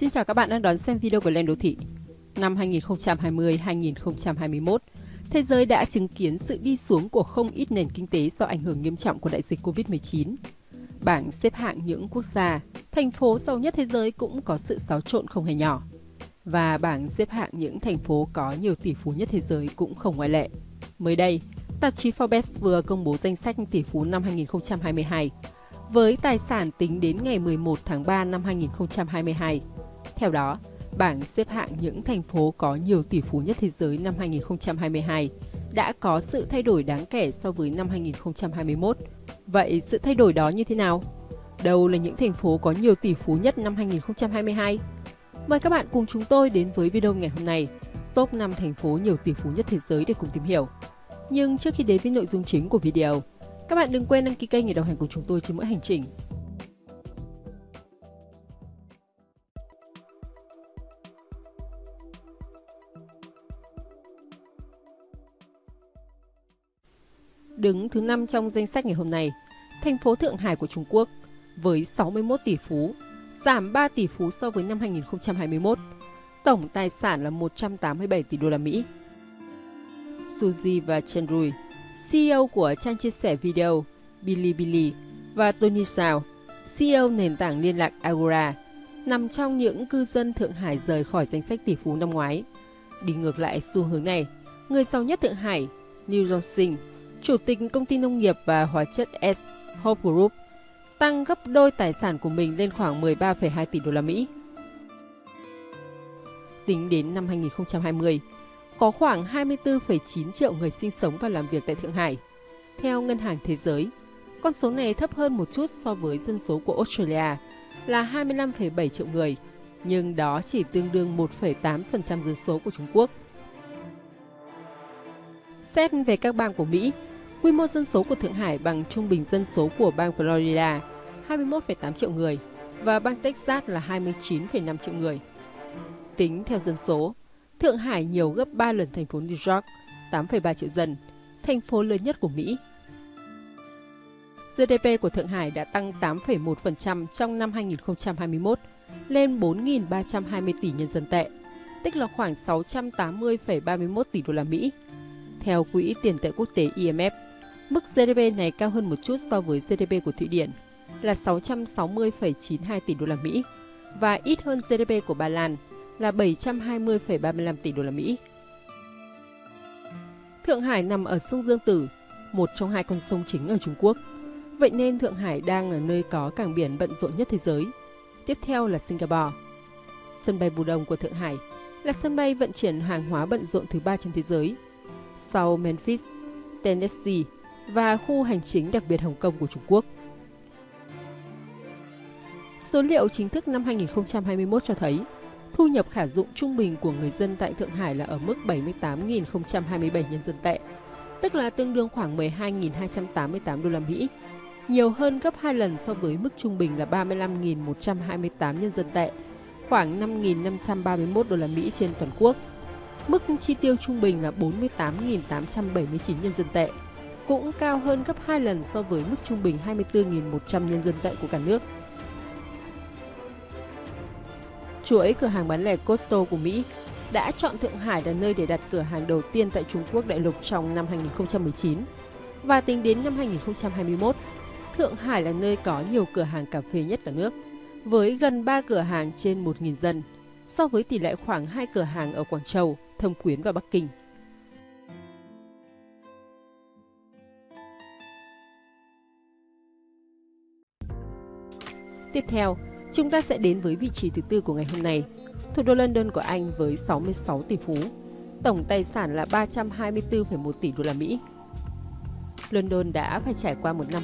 Xin chào các bạn đang đón xem video của Lên Đô Thị. Năm 2020-2021, thế giới đã chứng kiến sự đi xuống của không ít nền kinh tế do ảnh hưởng nghiêm trọng của đại dịch Covid-19. Bảng xếp hạng những quốc gia, thành phố giàu nhất thế giới cũng có sự xáo trộn không hề nhỏ. Và bảng xếp hạng những thành phố có nhiều tỷ phú nhất thế giới cũng không ngoại lệ. Mới đây, tạp chí Forbes vừa công bố danh sách tỷ phú năm 2022 với tài sản tính đến ngày 11 tháng 3 năm 2022. Theo đó, bảng xếp hạng những thành phố có nhiều tỷ phú nhất thế giới năm 2022 đã có sự thay đổi đáng kể so với năm 2021. Vậy sự thay đổi đó như thế nào? Đâu là những thành phố có nhiều tỷ phú nhất năm 2022? Mời các bạn cùng chúng tôi đến với video ngày hôm nay, top 5 thành phố nhiều tỷ phú nhất thế giới để cùng tìm hiểu. Nhưng trước khi đến với nội dung chính của video, các bạn đừng quên đăng ký kênh để đồng hành cùng chúng tôi trên mỗi hành trình. Đứng thứ 5 trong danh sách ngày hôm nay, thành phố Thượng Hải của Trung Quốc với 61 tỷ phú, giảm 3 tỷ phú so với năm 2021. Tổng tài sản là 187 tỷ đô la Mỹ. Suzy và Chen Rui CEO của trang chia sẻ video Bilibili và Tony Sao, CEO nền tảng liên lạc Agora, nằm trong những cư dân Thượng Hải rời khỏi danh sách tỷ phú năm ngoái. Đi ngược lại xu hướng này, người giàu nhất Thượng Hải, Liu Zhongxing, chủ tịch công ty nông nghiệp và hóa chất S Hope Group, tăng gấp đôi tài sản của mình lên khoảng 13,2 tỷ đô la Mỹ. Tính đến năm 2020, có khoảng 24,9 triệu người sinh sống và làm việc tại Thượng Hải. Theo Ngân hàng Thế giới, con số này thấp hơn một chút so với dân số của Australia là 25,7 triệu người, nhưng đó chỉ tương đương 1,8% dân số của Trung Quốc. Xét về các bang của Mỹ, quy mô dân số của Thượng Hải bằng trung bình dân số của bang Florida 21,8 triệu người và bang Texas là 29,5 triệu người. Tính theo dân số, Thượng Hải nhiều gấp 3 lần thành phố New York, 8,3 triệu dân, thành phố lớn nhất của Mỹ. GDP của Thượng Hải đã tăng 8,1% trong năm 2021 lên 4.320 tỷ nhân dân tệ, tức là khoảng 680,31 tỷ đô la Mỹ. Theo Quỹ tiền tệ quốc tế IMF, mức GDP này cao hơn một chút so với GDP của Thụy Điển là 660,92 tỷ đô la Mỹ và ít hơn GDP của Ba Lan là 720,35 tỷ đô la Mỹ. Thượng Hải nằm ở sông Dương Tử, một trong hai con sông chính ở Trung Quốc. Vậy nên Thượng Hải đang là nơi có cảng biển bận rộn nhất thế giới. Tiếp theo là Singapore. Sân bay Bù Đông của Thượng Hải là sân bay vận chuyển hàng hóa bận rộn thứ ba trên thế giới. Sau Memphis, Tennessee và khu hành chính đặc biệt Hồng Kông của Trung Quốc. Số liệu chính thức năm 2021 cho thấy thu nhập khả dụng trung bình của người dân tại Thượng Hải là ở mức 78.027 nhân dân tệ, tức là tương đương khoảng 12.288 đô la Mỹ, nhiều hơn gấp 2 lần so với mức trung bình là 35.128 nhân dân tệ, khoảng 5.531 đô la Mỹ trên toàn quốc. Mức chi tiêu trung bình là 48.879 nhân dân tệ, cũng cao hơn gấp 2 lần so với mức trung bình 24.100 nhân dân tệ của cả nước. chuỗi cửa hàng bán lẻ Costco của Mỹ đã chọn Thượng Hải là nơi để đặt cửa hàng đầu tiên tại Trung Quốc đại lục trong năm 2019. Và tính đến năm 2021, Thượng Hải là nơi có nhiều cửa hàng cà phê nhất cả nước, với gần 3 cửa hàng trên 1.000 dân, so với tỷ lệ khoảng 2 cửa hàng ở Quảng Châu, Thâm Quyến và Bắc Kinh. Tiếp theo, Chúng ta sẽ đến với vị trí thứ tư của ngày hôm nay, thủ đô London của Anh với 66 tỷ phú, tổng tài sản là 324,1 tỷ đô la Mỹ. London đã phải trải qua một năm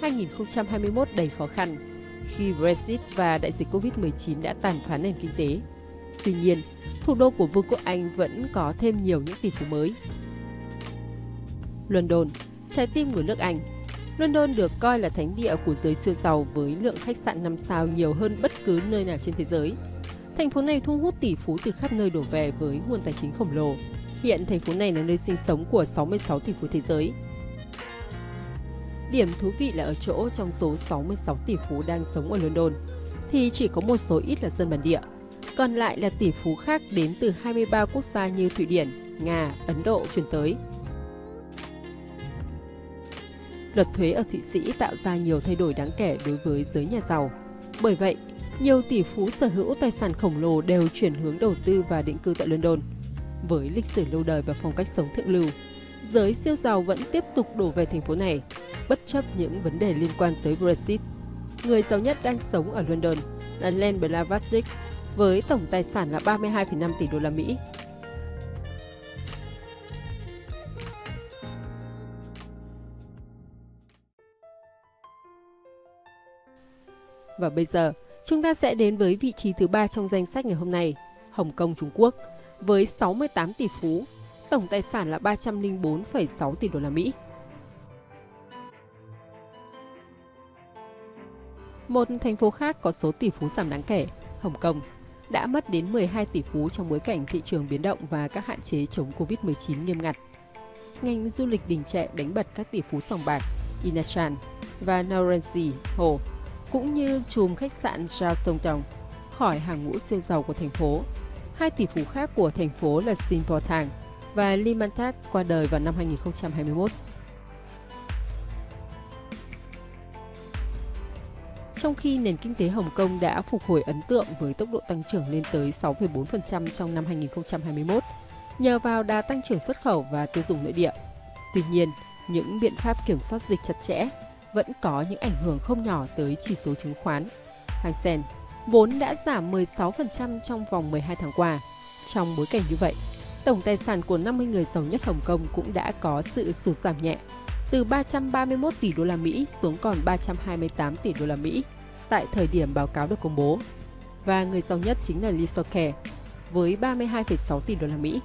2020-2021 đầy khó khăn khi Brexit và đại dịch Covid-19 đã tàn phá nền kinh tế. Tuy nhiên, thủ đô của Vương quốc Anh vẫn có thêm nhiều những tỷ phú mới. London, trái tim của nước Anh, London được coi là thánh địa của giới siêu giàu với lượng khách sạn 5 sao nhiều hơn bất cứ nơi nào trên thế giới. Thành phố này thu hút tỷ phú từ khắp nơi đổ về với nguồn tài chính khổng lồ. Hiện thành phố này là nơi sinh sống của 66 tỷ phú thế giới. Điểm thú vị là ở chỗ trong số 66 tỷ phú đang sống ở London, thì chỉ có một số ít là dân bản địa. Còn lại là tỷ phú khác đến từ 23 quốc gia như Thụy Điển, Nga, Ấn Độ chuyển tới. Luật thuế ở Thụy Sĩ tạo ra nhiều thay đổi đáng kể đối với giới nhà giàu. Bởi vậy, nhiều tỷ phú sở hữu tài sản khổng lồ đều chuyển hướng đầu tư và định cư tại London. Với lịch sử lâu đời và phong cách sống thượng lưu, giới siêu giàu vẫn tiếp tục đổ về thành phố này, bất chấp những vấn đề liên quan tới Brexit. Người giàu nhất đang sống ở London là Len Blavatsky với tổng tài sản là 32,5 tỷ đô la Mỹ. Và bây giờ, chúng ta sẽ đến với vị trí thứ ba trong danh sách ngày hôm nay, Hồng Kông Trung Quốc, với 68 tỷ phú, tổng tài sản là 304,6 tỷ đô la Mỹ. Một thành phố khác có số tỷ phú giảm đáng kể, Hồng Kông, đã mất đến 12 tỷ phú trong bối cảnh thị trường biến động và các hạn chế chống Covid-19 nghiêm ngặt. Ngành du lịch đình trệ đánh bật các tỷ phú sòng bạc Inachan và Naurensi Ho, cũng như chùm khách sạn Charlton Town khỏi hàng ngũ siêu giàu của thành phố. Hai tỷ phú khác của thành phố là Sin Po Thang và Lee Mantat qua đời vào năm 2021. trong khi nền kinh tế Hồng Kông đã phục hồi ấn tượng với tốc độ tăng trưởng lên tới 6,4% trong năm 2021, nhờ vào đà tăng trưởng xuất khẩu và tiêu dùng nội địa. Tuy nhiên, những biện pháp kiểm soát dịch chặt chẽ vẫn có những ảnh hưởng không nhỏ tới chỉ số chứng khoán. Hang Seng vốn đã giảm 16% trong vòng 12 tháng qua. Trong bối cảnh như vậy, tổng tài sản của 50 người giàu nhất Hồng Kông cũng đã có sự sụt giảm nhẹ từ 331 tỷ đô la Mỹ xuống còn 328 tỷ đô la Mỹ tại thời điểm báo cáo được công bố. Và người giàu nhất chính là Lee Soke với 32,6 tỷ đô la Mỹ.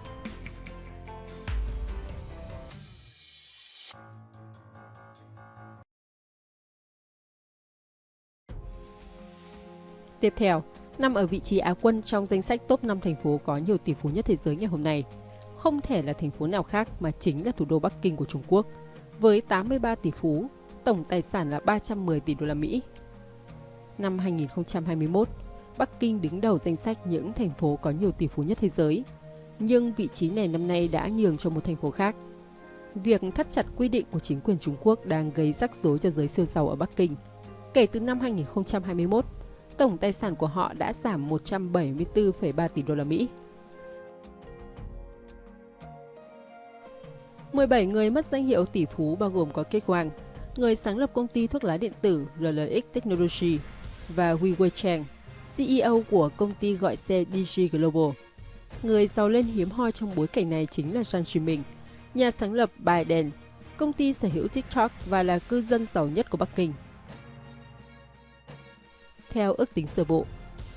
Tiếp theo, nằm ở vị trí Á quân trong danh sách top 5 thành phố có nhiều tỷ phú nhất thế giới ngày hôm nay. Không thể là thành phố nào khác mà chính là thủ đô Bắc Kinh của Trung Quốc – với 83 tỷ phú, tổng tài sản là 310 tỷ đô la Mỹ. Năm 2021, Bắc Kinh đứng đầu danh sách những thành phố có nhiều tỷ phú nhất thế giới, nhưng vị trí này năm nay đã nhường cho một thành phố khác. Việc thắt chặt quy định của chính quyền Trung Quốc đang gây rắc rối cho giới siêu giàu ở Bắc Kinh. Kể từ năm 2021, tổng tài sản của họ đã giảm 174,3 tỷ đô la Mỹ 17 người mất danh hiệu tỷ phú bao gồm có Kate Wang, người sáng lập công ty thuốc lá điện tử RLX Technology và Hui Chang, CEO của công ty gọi xe DG Global. Người giàu lên hiếm hoi trong bối cảnh này chính là Zhang Zhiming, nhà sáng lập Biden, công ty sở hữu TikTok và là cư dân giàu nhất của Bắc Kinh. Theo ước tính sơ bộ,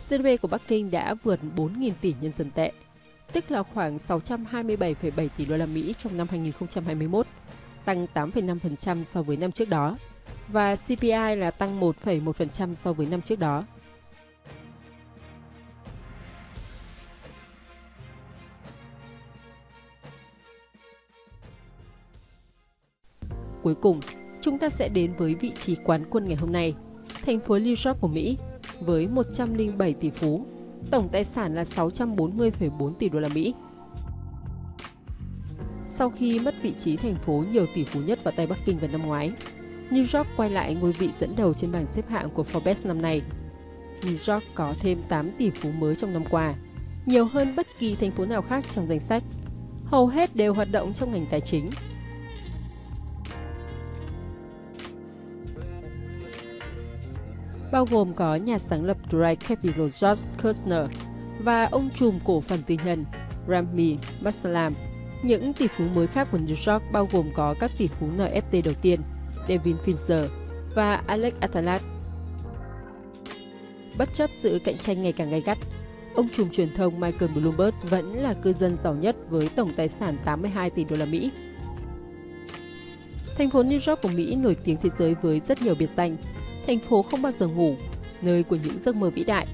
GDP của Bắc Kinh đã vượt 4.000 tỷ nhân dân tệ, tức là khoảng 627,7 tỷ đô la Mỹ trong năm 2021, tăng 8,5% so với năm trước đó, và CPI là tăng 1,1% so với năm trước đó. Cuối cùng, chúng ta sẽ đến với vị trí quán quân ngày hôm nay, thành phố New York của Mỹ, với 107 tỷ phú tổng tài sản là 640,4 tỷ đô la Mỹ. Sau khi mất vị trí thành phố nhiều tỷ phú nhất vào tay Bắc Kinh vào năm ngoái, New York quay lại ngôi vị dẫn đầu trên bảng xếp hạng của Forbes năm nay. New York có thêm 8 tỷ phú mới trong năm qua, nhiều hơn bất kỳ thành phố nào khác trong danh sách. Hầu hết đều hoạt động trong ngành tài chính, bao gồm có nhà sáng lập Dry Capital George Kushner và ông trùm cổ phần tư nhân Rami Maslam Những tỷ phú mới khác của New York bao gồm có các tỷ phú NFT đầu tiên Devin Finzer và Alex Atalat. Bất chấp sự cạnh tranh ngày càng gay gắt, ông trùm truyền thông Michael Bloomberg vẫn là cư dân giàu nhất với tổng tài sản 82 tỷ đô la Mỹ. Thành phố New York của Mỹ nổi tiếng thế giới với rất nhiều biệt danh, thành phố không bao giờ ngủ, nơi của những giấc mơ vĩ đại.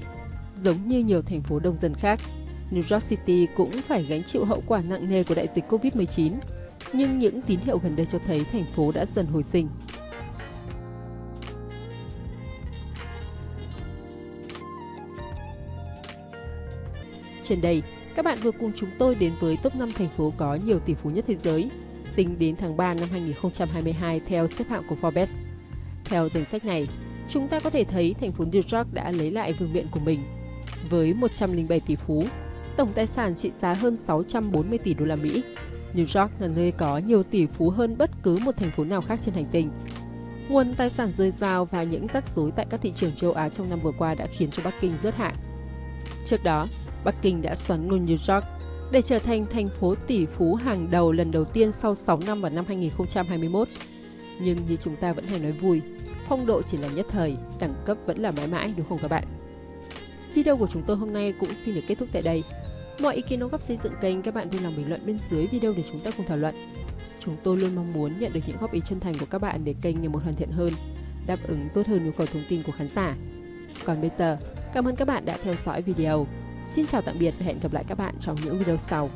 Giống như nhiều thành phố đông dân khác, New York City cũng phải gánh chịu hậu quả nặng nề của đại dịch Covid-19, nhưng những tín hiệu gần đây cho thấy thành phố đã dần hồi sinh. Trên đây, các bạn vừa cùng chúng tôi đến với top 5 thành phố có nhiều tỷ phú nhất thế giới, tính đến tháng 3 năm 2022 theo xếp hạng của Forbes. Theo danh sách này, chúng ta có thể thấy thành phố New York đã lấy lại vương miện của mình. Với 107 tỷ phú, tổng tài sản trị giá hơn 640 tỷ đô la Mỹ, New York là nơi có nhiều tỷ phú hơn bất cứ một thành phố nào khác trên hành tinh. Nguồn tài sản dồi dào và những rắc rối tại các thị trường châu Á trong năm vừa qua đã khiến cho Bắc Kinh rớt hạng. Trước đó, Bắc Kinh đã xoắn ngôi New York để trở thành thành phố tỷ phú hàng đầu lần đầu tiên sau 6 năm vào năm 2021. Nhưng như chúng ta vẫn hay nói vui, phong độ chỉ là nhất thời, đẳng cấp vẫn là mãi mãi đúng không các bạn? Video của chúng tôi hôm nay cũng xin được kết thúc tại đây. Mọi ý kiến đóng góp xây dựng kênh các bạn vui lòng bình luận bên dưới video để chúng ta cùng thảo luận. Chúng tôi luôn mong muốn nhận được những góp ý chân thành của các bạn để kênh ngày một hoàn thiện hơn, đáp ứng tốt hơn nhu cầu thông tin của khán giả. Còn bây giờ, cảm ơn các bạn đã theo dõi video. Xin chào tạm biệt và hẹn gặp lại các bạn trong những video sau.